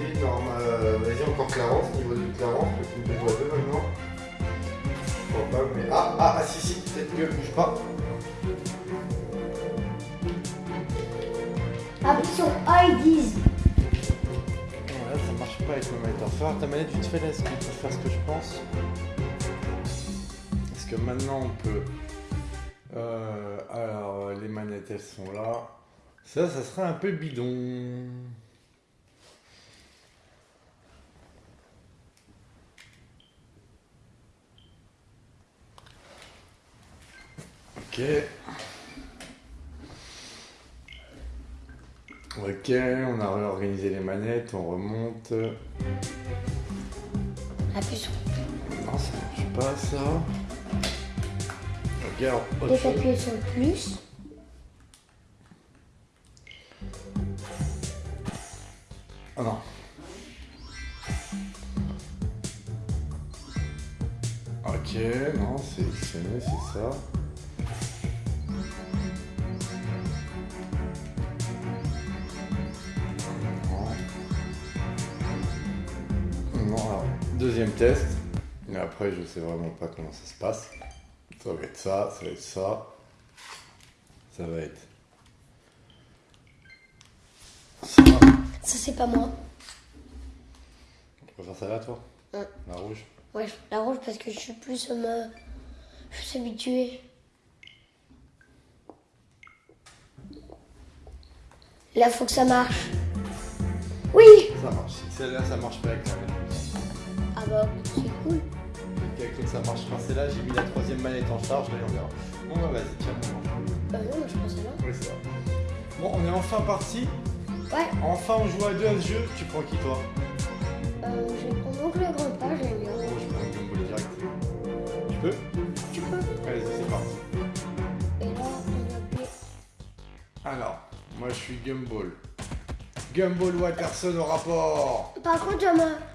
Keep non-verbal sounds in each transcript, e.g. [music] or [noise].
Normal, vas-y, encore Clarence, niveau de Clarence, le film de joie 2 maintenant. Je crois pas, mais. Ah, ah, ah, si, si, peut-être que bouge pas. Appuie sur A et 10. Là, ça marche pas avec ma manette. Alors, faire ta manette vite fait là, est-ce qu'on peut faire ce que je pense Parce que maintenant on peut. Euh, alors, les manettes elles sont là. Ça, ça serait un peu bidon. Ok. Ok, on a réorganisé les manettes, on remonte. Appuie sur. Non, ça marche pas ça. Regarde, autre Et t'appuies sur le plus. Ah non. Ok, non, c'est c'est ça. Deuxième test. Mais après, je sais vraiment pas comment ça se passe. Ça va être ça, ça va être ça. Ça va être. Ça. Ça, c'est pas moi. Tu préfères ça là, toi Ouais. La rouge Ouais, la rouge parce que je suis plus. euh, je suis habituée. Là, faut que ça marche. Oui Ça marche. Si celle-là, ça marche pas avec la bah, c'est cool. L'autre, ça marche. Quand c'est là, j'ai mis la troisième manette en charge. Là, on verra. Bon, bah, vas-y, tiens, mon Euh, non, moi je pense là. Oui, c'est ça. Bon, on est enfin parti. Ouais, Enfin, on joue à deux à ce jeu. Tu prends qui, toi? Euh, je vais prendre donc le grand pas, j'aime bien. Bon, je prends le Gumball direct. Tu peux? Tu peux. Allez, c'est parti. Et là, on va appuyer. Alors, moi, je suis Gumball. Gumball Watterson au rapport. Par contre,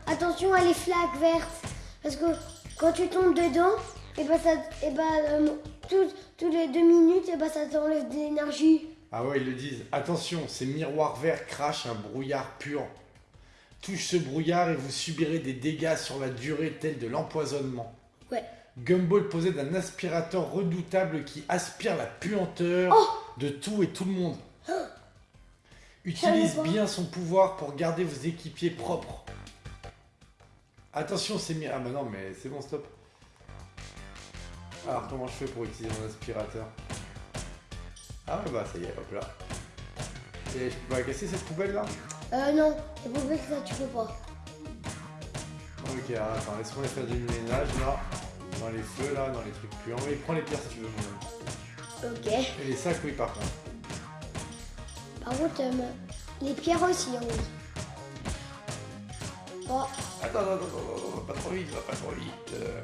attention à les flaques vertes. Parce que quand tu tombes dedans, et bah, ça, et bah, euh, tout- tous les deux minutes, et bah, ça t'enlève de l'énergie. Ah ouais, ils le disent. Attention, ces miroirs verts crachent un brouillard pur. Touche ce brouillard et vous subirez des dégâts sur la durée tels de l'empoisonnement. Ouais. Gumball possède un aspirateur redoutable qui aspire la puanteur de tout et tout le monde. Utilise bien son pouvoir pour garder vos équipiers propres. Attention, c'est mis. Ah bah non, mais c'est bon, stop. Alors, comment je fais pour utiliser mon aspirateur? Ah ouais, bah ça y est, hop là. Et je peux pas casser cette poubelle là? Euh, non, les poubelles, ça, tu peux pas. Ok, attends, laisse-moi faire du ménage là. Dans les feux là, dans les trucs puants. Mais prends les pierres si tu veux, mon ami. Ok. Et les sacs, oui, par contre. Contre, euh, les pierres aussi, hein, oui. Oh, Attends, attends, attends, pas trop vite, va pas trop vite. euh.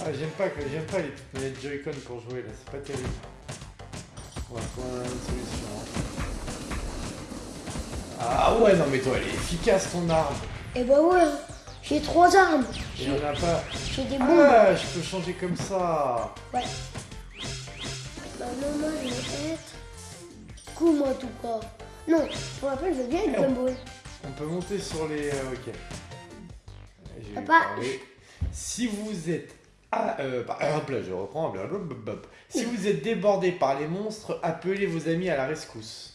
Ah, j'aime pas, que- j'aime pas les petites manettes Joy-Con pour jouer là, c'est pas terrible. On va trouver une solution. hein. Ah ouais, non mais toi, elle est efficace ton arme. et bah ouais, hein. j'ai trois armes. Il y en a pas. J'ai des bombes. Ah, je peux changer comme ça. Ouais. Bah non, moi, je vais être... Coup, moi, tout cas. Non, pour rappel, je veux bien être Eh, on- peut monter sur les. euh, ok. J'ai Papa. parlé. Si vous êtes. Ah, euh, exemple, là, je reprends. blablabla. Si vous êtes débordé par les monstres, appelez vos amis à la rescousse.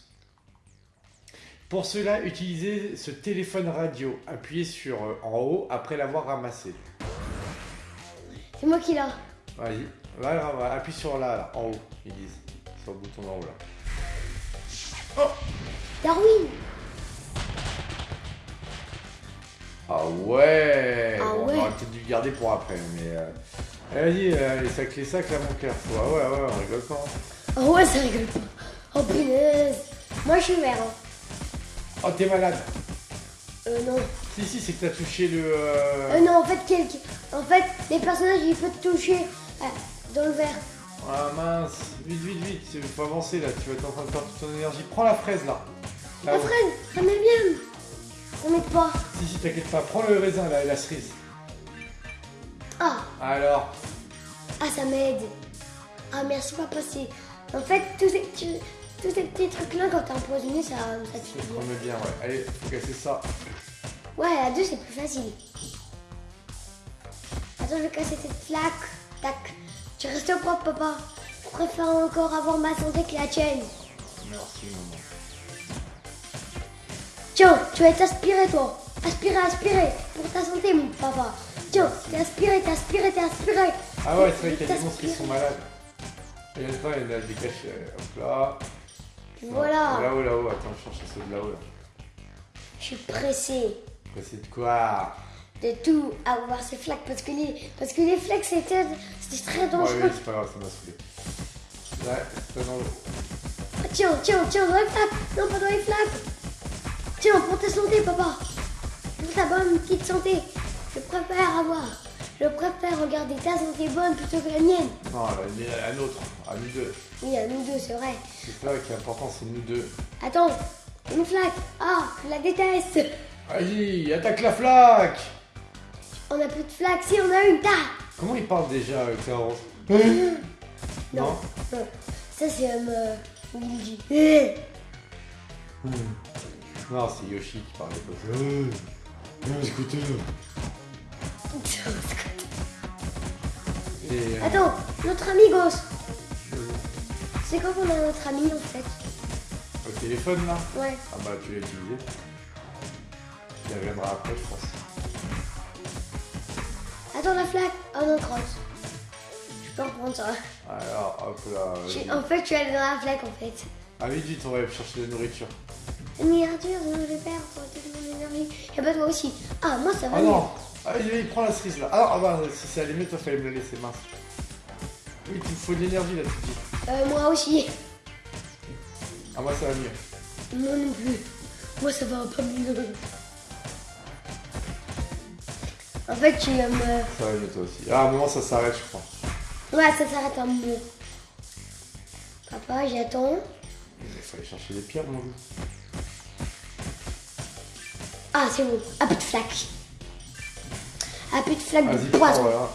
Pour cela, utilisez ce téléphone radio. Appuyez sur euh, en haut après l'avoir ramassé. C'est moi qui l'a. Vas-y. Va, va, va, appuie sur là, là, en haut, ils disent. Sur le bouton en haut là. Darwin Ah ouais Ah Bon, ouais. On aurait peut-être dû le garder pour après, mais... euh, Vas-y, euh, les sacs, les sacs, là, mon cœur. Ouais, ouais, ouais, on rigole pas. hein. Oh ouais, ça rigole pas. Oh punaise. Moi, je suis vert. hein. Oh, t'es malade Euh, non. Si, si, c'est que t'as touché le... euh, Euh, non, en fait, quelques... en fait, les personnages, ils peuvent toucher euh, dans le vert. Ah mince Vite, vite, vite, il faut avancer, là. Tu vas être en train de perdre toute ton énergie. Prends la fraise, là. Là, La où- fraise, ça m'aide bien. Ça m'aide pas. Si, si, t'inquiète pas. Prends le raisin, là, et la cerise. Ah, Alors? Ah, ça m'aide. Ah, merci, papa. C'est... En fait, tous ces... tu- tous ces petits trucs-là, quand t'es empoisonné, ça, ça tue. promets bien, ouais. Allez, faut casser ça. Ouais, à deux, c'est plus facile. Attends, je vais casser cette flaque. Tac. Tu restes au propre, papa. Je préfère encore avoir ma santé que la tienne. Merci, maman. Tiens, tu vas t'aspirer, toi. Aspirer, aspirer. Pour ta santé, mon papa. Tiens, t'es aspiré, t'es aspiré, t'es aspiré. Ah ouais, c'est vrai qu'il y a des monstres qui sont malades. Et là, il y en a des cachets. Hop là. Voilà. Là-haut, là-haut. Attends, je cherche ceux de là-haut. Là. Je suis pressée C'est de quoi? De tout avoir ces flaques parce que les, parce que les flaques, c'était c'était très Ouais, dangereux. oui, c'est pas grave, ça m'a saoulé. Là, c'est dans l'eau. Ah, Tiens, tiens, tiens, dans les flaques. Non, pas dans les flaques. Tiens, pour ta santé, papa. Pour ta bonne petite santé. Je préfère avoir. Je préfère regarder ta santé bonne plutôt que la mienne. Non, la, la nôtre, à nous deux. Oui, à nous deux, c'est vrai. C'est ça qui est important, c'est nous deux. Attends, une flaque. Ah, je la déteste. Vas-y, attaque la flaque On a plus de flaques. Si, on a une. Ta. Comment il parle déjà avec rose Non. Non? Non. Ça, c'est euh, Luigi. Eh. Non, c'est Yoshi qui parlait pas. Euh, euh, scooter. Et, euh, Attends, notre ami Ghost. euh, C'est quand qu'on a notre ami en fait au téléphone là Ouais. Ah bah tu l'as utilisé. Il reviendra après je pense. Attends la flaque. Oh non, crotte. Je peux reprendre ça. Alors hop là. Je. En fait, je suis allée dans la flaque en fait. Ah vite vite on va aller chercher de la nourriture. Mais Arthur, je vais pour toute mon énergie. Et bah toi aussi. Ah, moi ça va Ah non Ah il, il prend la cerise là. Ah, ah bah si c'est allé mieux toi fallait me la laisser mince. Oui il faut de l'énergie là tu dis. Euh, moi aussi. Ah moi ça va mieux. Moi non plus. Moi ça va pas mieux. En fait, tu me. Ça va mieux toi aussi. Ah à un moment ça s'arrête je crois. Ouais, ça s'arrête un mot. Papa, j'attends. Il fallait chercher les pierres mon loup. Ah, c'est bon. Un peu de flaque. Un peu de flaque de poison. voilà.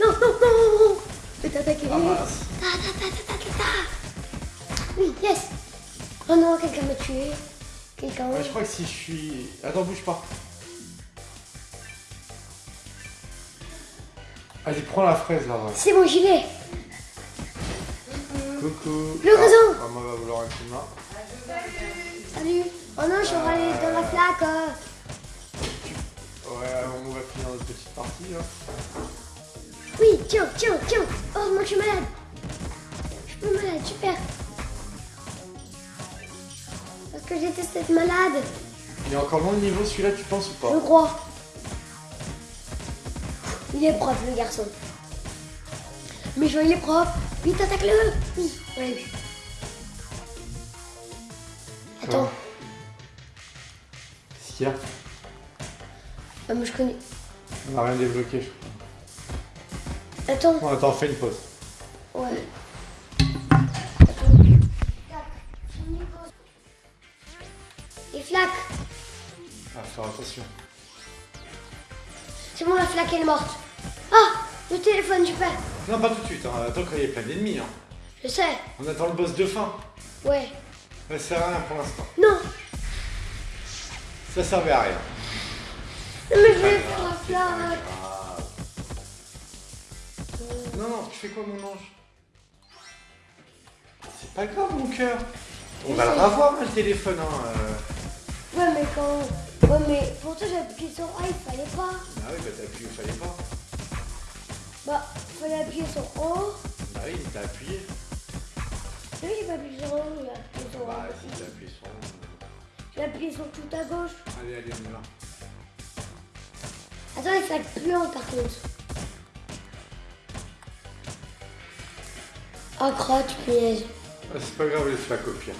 Non, non, non, non, non. Je vais t'attaquer. Ah mince. Ta, ta, ta, ta, ta, ta. Oui, yes. Oh non, quelqu'un m'a tué. Quelqu'un. Ouais, je crois que si je suis. Attends bouge pas. Vas-y prends la fraise là. C'est bon, j'y vais. Coucou. Le réseau. Ah, maman va vouloir un coup de main. Salut. Oh non, je suis allée dans la flaque. euh. Ouais, on va finir notre petite partie là. Oui, tiens, tiens, tiens. Oh, moi je suis malade. Je suis pas malade, super. Parce que j'étais cette malade, Il est encore long le niveau celui-là, tu penses ou je pas crois. Il est propre, le garçon. Mais je vois, il est propre. Vite, attaque-le. Oui. Attends, Qu'est-ce qu'il y a Ah, moi je connais. On a rien débloqué, je crois. Attends, Bon, attends, fais une pause. ouais. Les flaques. Ah, faire attention. C'est bon, la flaque elle est morte. Ah, le téléphone, super. Non, pas tout de suite, hein. attends qu'il y ait plein d'ennemis. Hein. Je sais. On attend le boss de fin. Ouais. Ça sert à rien pour l'instant. Non. Ça servait à rien. Non, mais je vais faire la. Ah. Non, non, tu fais quoi, mon ange? C'est pas grave, mon cœur. On va le revoir, hein, le téléphone. Hein. euh. Ouais, mais quand. Ouais, mais pour toi, j'ai appuyé sur A, il fallait pas. Ah oui, bah t'as appuyé, il fallait pas. Bah, il fallait appuyer sur O. Bah oui, t'as appuyé. Oui, j'ai pas appuyé sur O, j'ai appuyé sur Bah A. si, t'as appuyé sur J'ai appuyé sur tout à gauche. Allez, allez, on y va. Attends, les flaques puantes par contre. Oh, crotte, punaise. Ah, c'est pas grave, laisse la pire.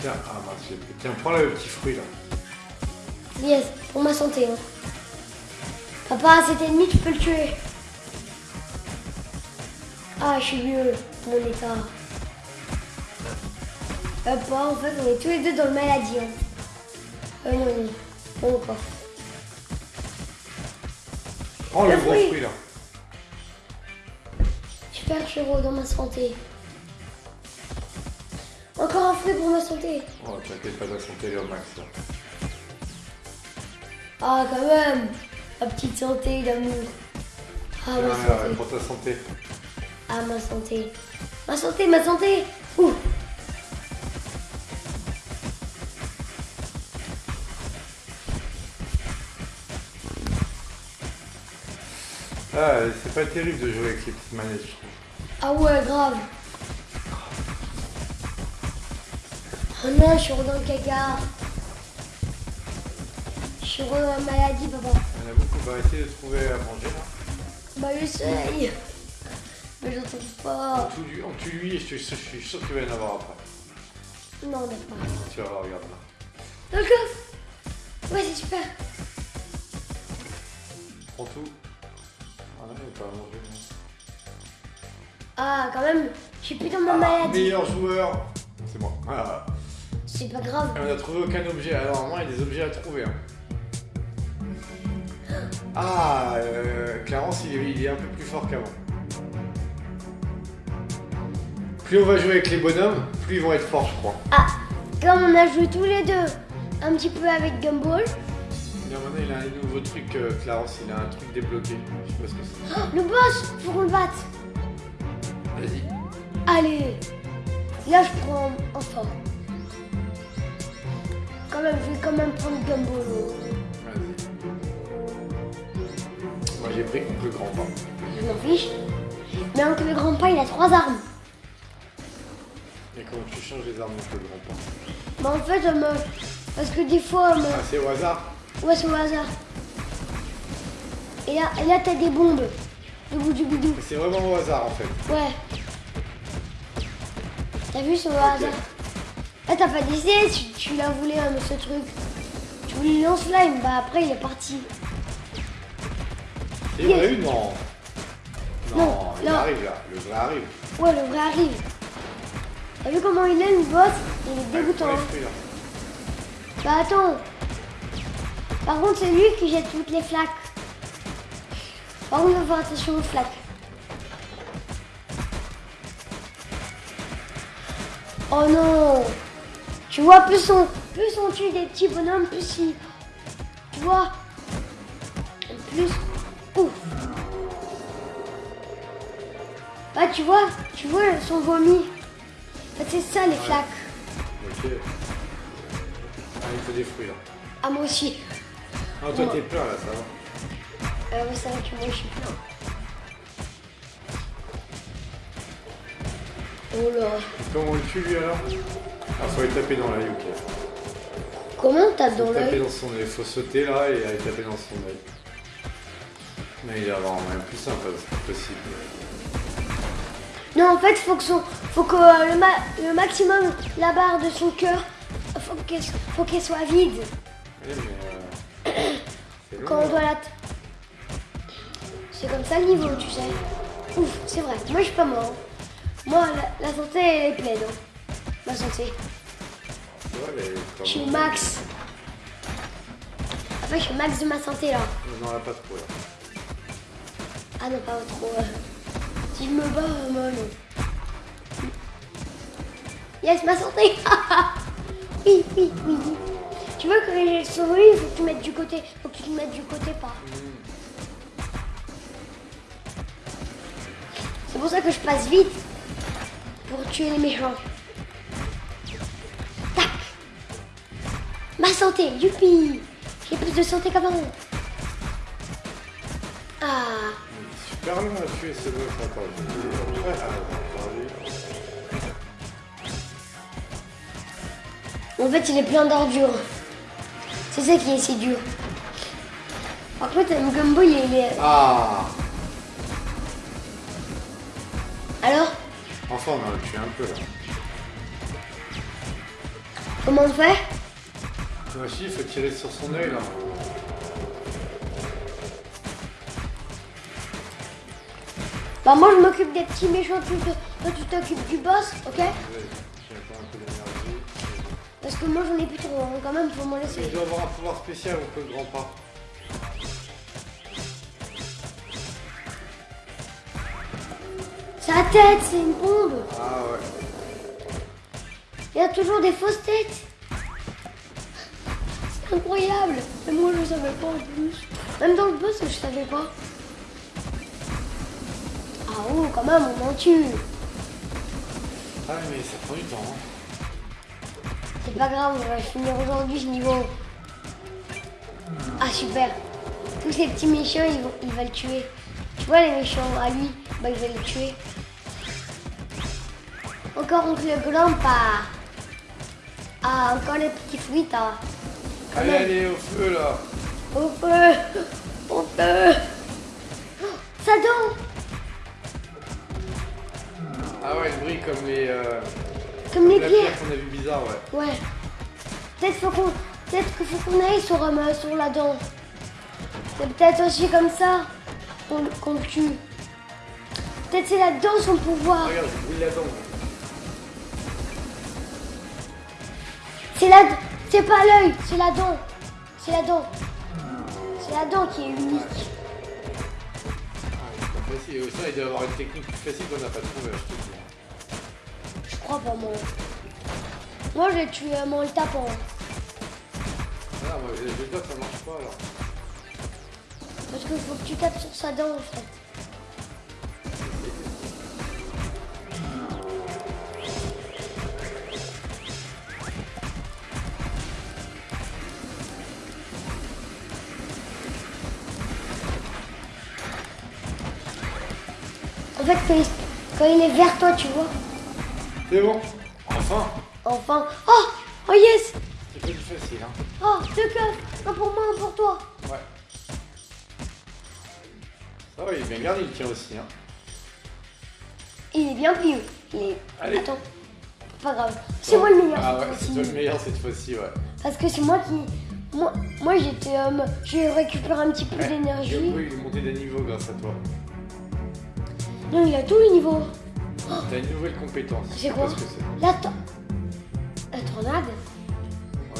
Tiens, ah mince, tiens, prends là le petit fruit là. Yes, pour ma santé. Hein. Papa, cet ennemi, tu peux le tuer. Ah, je suis mieux, mon état. Papa, en fait, on est tous les deux dans le maladie. Hein. Euh, non, non, non, pas. Prends Le le gros fruit. fruit là. Super chevaux dans ma santé. Encore un fruit pour ma santé. Oh, t'inquiète pas, ta santé au max là. Ah, quand même. Ma petite santé d'amour. Ah, ma Ouais, ouais, santé. pour ta santé. Ah, ma santé. Ma santé, ma santé. Ouh. Ah, c'est pas terrible de jouer avec les petites manettes, je trouve. Ah ouais, grave. Oh non, je suis dans le caca. Je suis dans la maladie, papa. En a beaucoup, bah essayer de trouver à manger là. Bah, j'essaye. Mais j'en trouve pas. On tue lui, je, je suis sûr qu'il va y en avoir après. Non, d'accord. Tu vas voir, regarde là. Dans le coffre. Ouais, c'est super. Prends tout. Ah non, il va pas à manger. non. Ah, quand même, je suis plus dans ma Ah, maladie. meilleur joueur C'est moi. Ah. [laughs] C'est pas grave. Et on a trouvé aucun objet. Alors normalement, il y a des objets à trouver. hein. Ah, euh, Clarence, il est, il est un peu plus fort qu'avant. Plus on va jouer avec les bonhommes, plus ils vont être forts, je crois. Ah, comme on a joué tous les deux un petit peu avec Gumball. Bien, maintenant, il a un nouveau truc, euh, Clarence, il a un truc débloqué. Je sais pas ce que c'est. Oh, le boss, faut qu'on le batte. Vas-y. Allez, là je prends en fort. Quand même, je vais quand même prendre Gumball. Moi, j'ai pris le grand pas. Je m'en fiche. Mais Oncle le grand pas, il a trois armes. Et comment tu changes les armes avec le grand pas Mais en fait, euh, me- parce que des fois, euh, me- Ah, c'est au hasard ouais, c'est au hasard. Et là, et là t'as des bombes. Le bout du bidou. Mais c'est vraiment au hasard en fait. Ouais. T'as vu, c'est au hasard. Là, t'as pas d'essai, tu, tu l'as voulu, hein, ce truc. Tu voulais lance-flamme, bah après, il est parti. Il y en a eu Non. Non, Non, il non. arrive là. Le vrai arrive. Ouais, le vrai arrive. T'as vu comment il est, le boss Il est dégoûtant. Hein. Bah attends. Par contre, c'est lui qui jette toutes les flaques. Par contre, il faut faire attention aux flaques. Oh non Tu vois, plus on, plus on tue des petits bonhommes, plus il... Tu vois Plus... Bah tu vois, tu vois son vomi. Bah, c'est ça les flaques. Ok. Ah, il faut des fruits là. Ah moi aussi. Ah, toi Ouais. t'es plein là, ça va. Euh, oui, c'est vrai que moi je suis plein. Oh là. Comment on le tue lui alors? Ah, faut aller taper dans l'œil, ok. Comment t'as dans Faut taper l'œil? dans son œil. Faut sauter là et aller taper dans son œil. Mais il va y avoir un moyen plus simple, c'est pas possible. Non, en fait, faut que, son, faut que euh, le, ma- le maximum, la barre de son cœur, faut qu'elle faut qu'elle soit vide Oui, mais. Euh... long, quand on là. doit la. t- C'est comme ça le niveau, tu sais. Ouf, c'est vrai. Moi, je suis pas mort. Moi, la, la santé, elle est pleine. hein. Ma santé. Je suis max. En fait, je suis max de ma santé là. On n'en a pas trop là. Ah non, pas trop. euh. Si je me bats, euh, moi non. Yes, ma santé [laughs] Oui, oui, oui. Tu veux j'ai le souris, il faut que tu mettes du côté. faut que tu te mettes du côté pas. C'est pour ça que je passe vite. Pour tuer les méchants. Tac Ma santé, youpi J'ai plus de santé qu'avant. Ah Super long à tuer. [laughs] En fait, il est plein d'ordures. C'est ça qui est si dur. Par contre, un gumbo, il est... Ah Alors, Enfin, on en a tué un peu là. comment on fait? Moi aussi, il faut tirer sur son œil là. Bah moi, je m'occupe des petits méchants, tu toi tu t'occupes du boss, ok? Parce que moi, j'en ai plus trop, hein, quand même, faut m'en Il laisser. doit avoir un pouvoir spécial ou que le grand pas. Sa tête, c'est une bombe. Ah ouais. Il y a toujours des fausses têtes. C'est incroyable. Mais moi, je savais pas en plus. Même dans le boss, je savais pas. Ah oh, quand même, on m'en tue. Ah mais ça prend du temps. hein. C'est pas grave, on va finir aujourd'hui ce niveau. Ah super. Tous ces petits méchants, ils vont, il va le tuer. Tu vois les méchants à lui, bah il va les tuer. Encore oncle Grandpa. Ah, encore les petits fruits, hein. Allez, même. allez, au feu là. Au feu Au feu Oh, Sa dent Ah ouais, le bruit comme les. Euh, Comme les pierres. qu'on a vu bizarre, ouais. Ouais. Peut-être faut qu'on, peut-être qu'il faut qu'on aille sur, euh, sur la dent. C'est peut-être aussi comme ça qu'on, le tue. Peut-être c'est la dent son pouvoir. Regarde, je brûle la dent. C'est la, c'est pas l'œil, c'est la dent. C'est la dent. C'est la dent qui est unique. Ah, c'est pas facile. Et il doit y avoir une technique plus facile qu'on n'a pas trouvée, je. Je crois pas moi. Moi je l'ai tué en le tapant. Ah, moi, que ça marche pas alors. Parce qu'il faut que tu tapes sur sa dent en fait. En fait, quand il est vers toi, tu vois. C'est bon. Enfin, Enfin. Oh Oh yes c'est plus facile, hein. Oh, deux coffres Un pour moi, un pour toi Ouais. Ça va, il est bien gardé, il tient aussi, hein. Il est bien vieux. Il est... Allez. Attends. Pas grave. C'est moi le meilleur. Ah ouais, cette c'est fois-ci. toi le meilleur cette fois-ci, ouais. Parce que c'est moi qui. Moi, moi j'étais. euh, j'ai récupéré un petit peu Ouais. d'énergie. Oui, il est monté d'un niveau grâce à toi. Non, il a tous les niveaux. T'as une nouvelle compétence. C'est quoi. La, to- la tornade